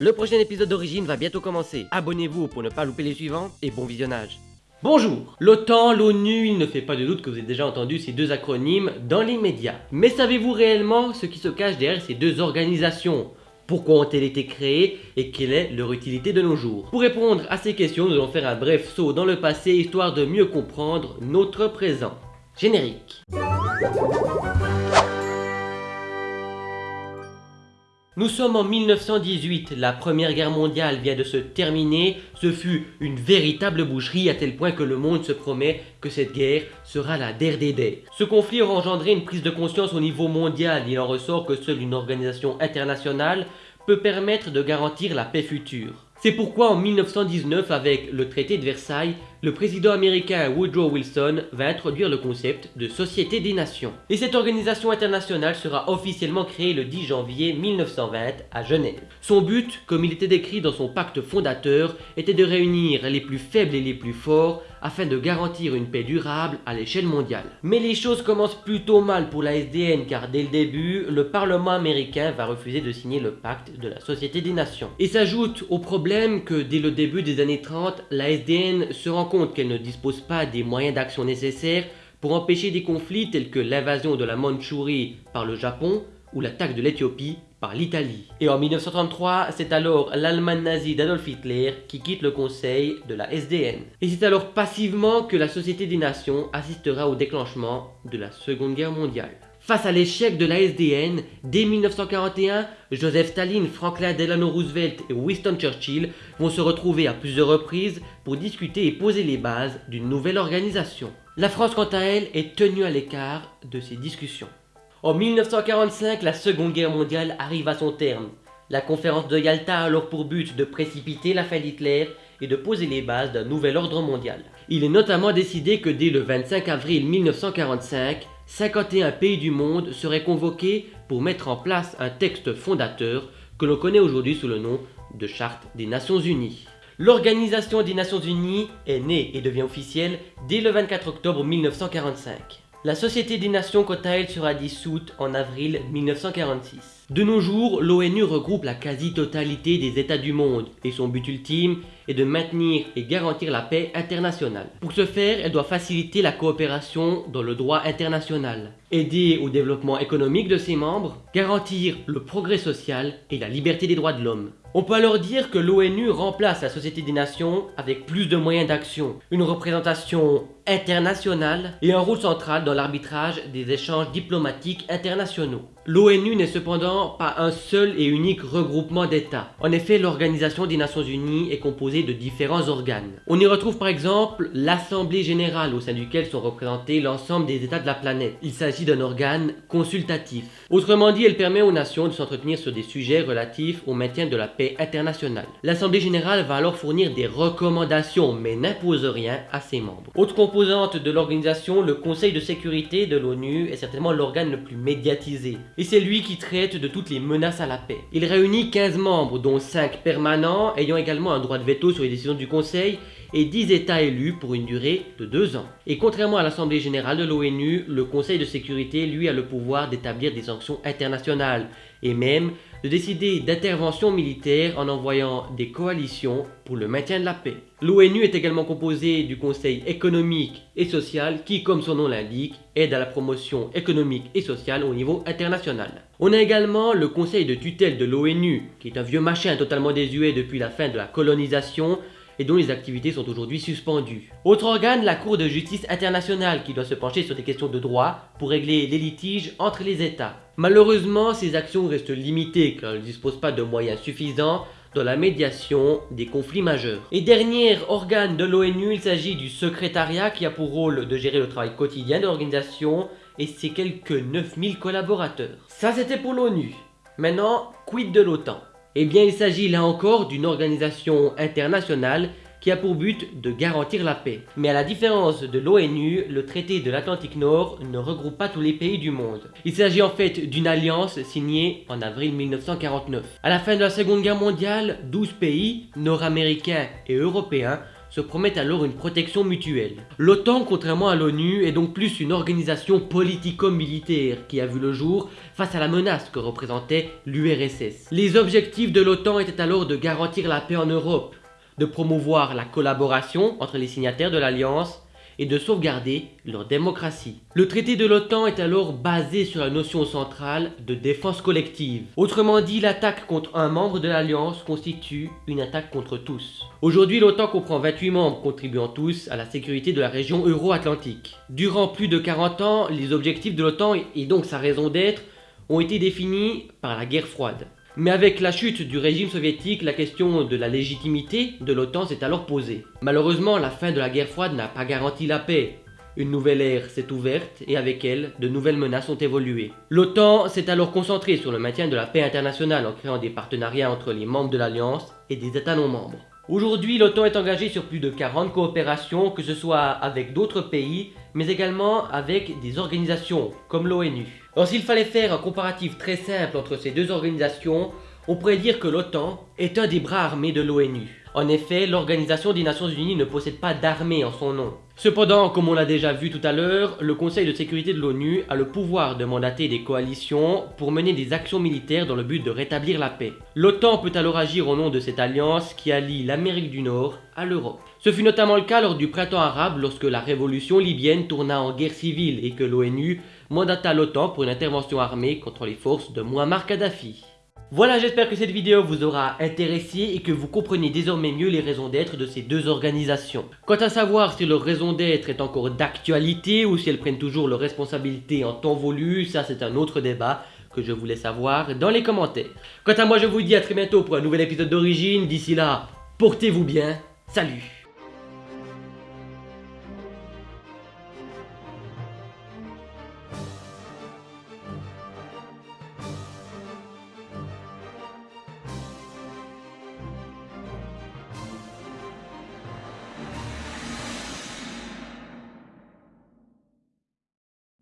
Le prochain épisode d'Origine va bientôt commencer. Abonnez-vous pour ne pas louper les suivants et bon visionnage. Bonjour L'OTAN, l'ONU, il ne fait pas de doute que vous avez déjà entendu ces deux acronymes dans l'immédiat. Mais savez-vous réellement ce qui se cache derrière ces deux organisations? Pourquoi ont-elles été créées et quelle est leur utilité de nos jours? Pour répondre à ces questions, nous allons faire un bref saut dans le passé histoire de mieux comprendre notre présent. Générique Nous sommes en 1918, la première guerre mondiale vient de se terminer, ce fut une véritable boucherie à tel point que le monde se promet que cette guerre sera la der des. Ce conflit aura engendré une prise de conscience au niveau mondial, il en ressort que seule une organisation internationale peut permettre de garantir la paix future. C'est pourquoi en 1919, avec le traité de Versailles, le président américain Woodrow Wilson va introduire le concept de Société des Nations. Et cette organisation internationale sera officiellement créée le 10 janvier 1920 à Genève. Son but, comme il était décrit dans son pacte fondateur, était de réunir les plus faibles et les plus forts afin de garantir une paix durable à l'échelle mondiale. Mais les choses commencent plutôt mal pour la SDN car dès le début, le Parlement américain va refuser de signer le pacte de la Société des Nations. Et s'ajoute au problème que dès le début des années 30, la SDN se rend compte qu'elle ne dispose pas des moyens d'action nécessaires pour empêcher des conflits tels que l'invasion de la Mandchourie par le Japon ou l'attaque de l'Éthiopie par l'Italie. Et en 1933, c'est alors l'Allemagne nazie d'Adolf Hitler qui quitte le conseil de la SDN. Et c'est alors passivement que la Société des Nations assistera au déclenchement de la Seconde Guerre mondiale. Face à l'échec de la SDN, dès 1941, Joseph Staline, Franklin Delano Roosevelt et Winston Churchill vont se retrouver à plusieurs reprises pour discuter et poser les bases d'une nouvelle organisation. La France quant à elle est tenue à l'écart de ces discussions. En 1945, la Seconde Guerre mondiale arrive à son terme. La conférence de Yalta a alors pour but de précipiter la fin d'Hitler et de poser les bases d'un nouvel ordre mondial. Il est notamment décidé que dès le 25 avril 1945, 51 pays du monde seraient convoqués pour mettre en place un texte fondateur que l'on connaît aujourd'hui sous le nom de Charte des Nations Unies. L'Organisation des Nations Unies est née et devient officielle dès le 24 octobre 1945. La Société des Nations quant à elle sera dissoute en avril 1946. De nos jours, l'ONU regroupe la quasi-totalité des États du monde et son but ultime est de maintenir et garantir la paix internationale. Pour ce faire, elle doit faciliter la coopération dans le droit international, aider au développement économique de ses membres, garantir le progrès social et la liberté des droits de l'homme. On peut alors dire que l'ONU remplace la Société des Nations avec plus de moyens d'action, une représentation internationale et un rôle central dans l'arbitrage des échanges diplomatiques internationaux. L'ONU n'est cependant pas un seul et unique regroupement d'États. En effet, l'Organisation des Nations Unies est composée de différents organes. On y retrouve par exemple l'Assemblée Générale au sein duquel sont représentés l'ensemble des États de la planète. Il s'agit d'un organe consultatif. Autrement dit, elle permet aux nations de s'entretenir sur des sujets relatifs au maintien de la paix internationale. L'Assemblée Générale va alors fournir des recommandations mais n'impose rien à ses membres. Autre composante de l'organisation, le Conseil de sécurité de l'ONU est certainement l'organe le plus médiatisé et c'est lui qui traite de toutes les menaces à la paix. Il réunit 15 membres, dont 5 permanents, ayant également un droit de veto sur les décisions du Conseil, et 10 États élus pour une durée de 2 ans. Et contrairement à l'Assemblée Générale de l'ONU, le Conseil de sécurité, lui, a le pouvoir d'établir des sanctions internationales, et même de décider d'interventions militaires en envoyant des coalitions pour le maintien de la paix. L'ONU est également composée du Conseil économique et social qui, comme son nom l'indique, aide à la promotion économique et sociale au niveau international. On a également le Conseil de tutelle de l'ONU, qui est un vieux machin totalement désuet depuis la fin de la colonisation, et dont les activités sont aujourd'hui suspendues. Autre organe, la Cour de justice internationale qui doit se pencher sur des questions de droit pour régler les litiges entre les États. Malheureusement, ces actions restent limitées car elles ne disposent pas de moyens suffisants dans la médiation des conflits majeurs. Et dernier organe de l'ONU, il s'agit du secrétariat qui a pour rôle de gérer le travail quotidien de l'organisation et ses quelques 9000 collaborateurs. Ça c'était pour l'ONU. Maintenant, quid de l'OTAN? Eh bien, il s'agit là encore d'une organisation internationale qui a pour but de garantir la paix. Mais à la différence de l'ONU, le traité de l'Atlantique Nord ne regroupe pas tous les pays du monde. Il s'agit en fait d'une alliance signée en avril 1949. À la fin de la Seconde Guerre mondiale, 12 pays, nord-américains et européens, se promettent alors une protection mutuelle. L'OTAN, contrairement à l'ONU, est donc plus une organisation politico-militaire qui a vu le jour face à la menace que représentait l'URSS. Les objectifs de l'OTAN étaient alors de garantir la paix en Europe, de promouvoir la collaboration entre les signataires de l'Alliance et de sauvegarder leur démocratie. Le traité de l'OTAN est alors basé sur la notion centrale de défense collective. Autrement dit, l'attaque contre un membre de l'Alliance constitue une attaque contre tous. Aujourd'hui, l'OTAN comprend 28 membres contribuant tous à la sécurité de la région euro-atlantique. Durant plus de 40 ans, les objectifs de l'OTAN et donc sa raison d'être ont été définis par la guerre froide. Mais avec la chute du régime soviétique, la question de la légitimité de l'OTAN s'est alors posée. Malheureusement, la fin de la guerre froide n'a pas garanti la paix. Une nouvelle ère s'est ouverte et avec elle, de nouvelles menaces ont évolué. L'OTAN s'est alors concentrée sur le maintien de la paix internationale en créant des partenariats entre les membres de l'Alliance et des États non membres. Aujourd'hui, l'OTAN est engagée sur plus de 40 coopérations, que ce soit avec d'autres pays, mais également avec des organisations comme l'ONU. Alors s'il fallait faire un comparatif très simple entre ces deux organisations, on pourrait dire que l'OTAN est un des bras armés de l'ONU. En effet, l'Organisation des Nations Unies ne possède pas d'armée en son nom. Cependant, comme on l'a déjà vu tout à l'heure, le Conseil de sécurité de l'ONU a le pouvoir de mandater des coalitions pour mener des actions militaires dans le but de rétablir la paix. L'OTAN peut alors agir au nom de cette alliance qui allie l'Amérique du Nord à l'Europe. Ce fut notamment le cas lors du printemps arabe lorsque la révolution libyenne tourna en guerre civile et que l'ONU mandata l'OTAN pour une intervention armée contre les forces de Muammar Kadhafi. Voilà, j'espère que cette vidéo vous aura intéressé et que vous comprenez désormais mieux les raisons d'être de ces deux organisations. Quant à savoir si leur raison d'être est encore d'actualité ou si elles prennent toujours leurs responsabilités en temps voulu, ça c'est un autre débat que je voulais savoir dans les commentaires. Quant à moi, je vous dis à très bientôt pour un nouvel épisode d'origine. D'ici là, portez-vous bien. Salut